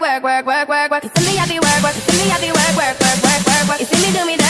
work, work, work, work, work, work. You see me, I be work, work. You see me, I be work, work, work, work, work, work. You see me do me. That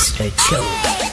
A Cho.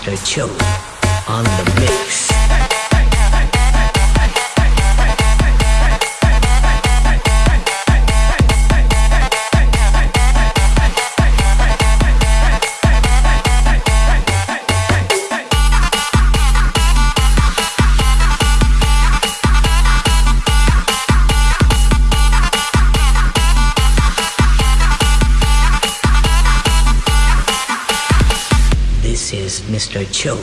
Mr. Chill on the Chone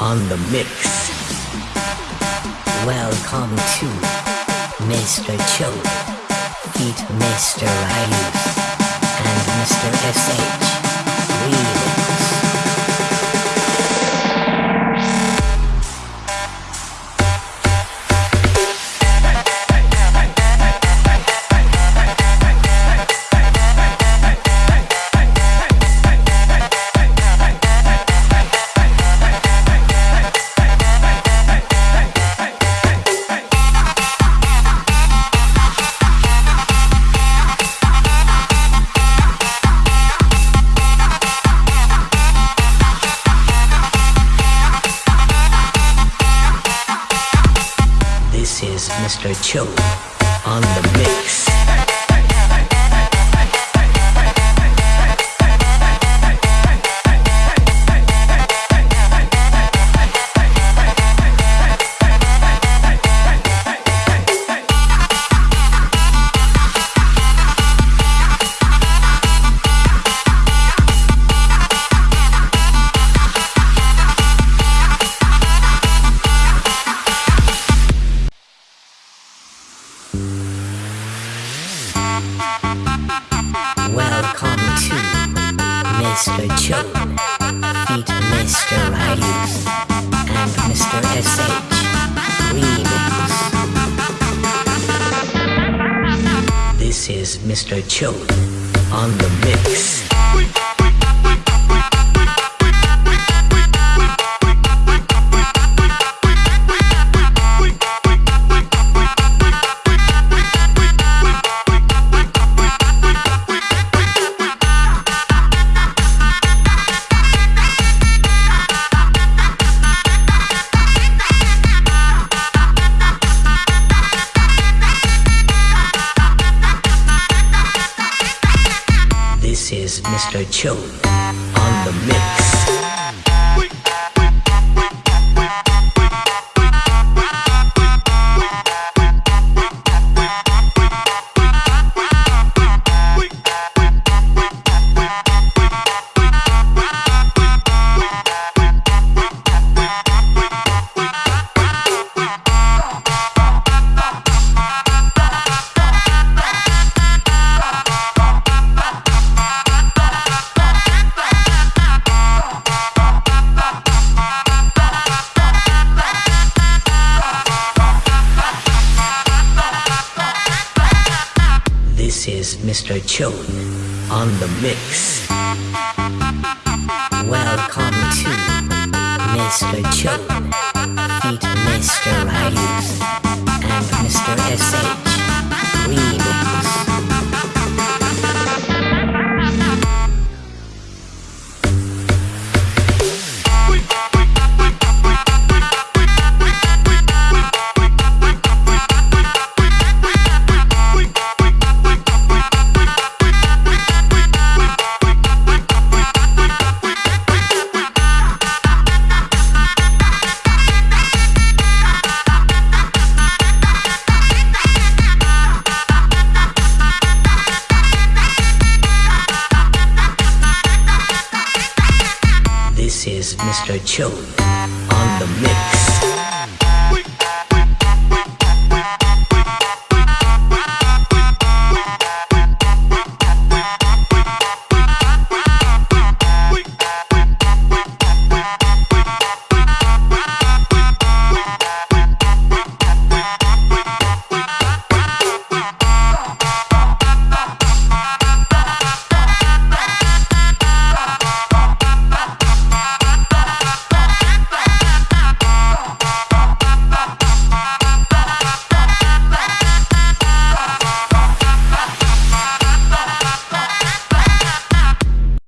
on the mix. Welcome to Mr. Chone, feat Mr. Ryus, and Mr. SH. We Chill on the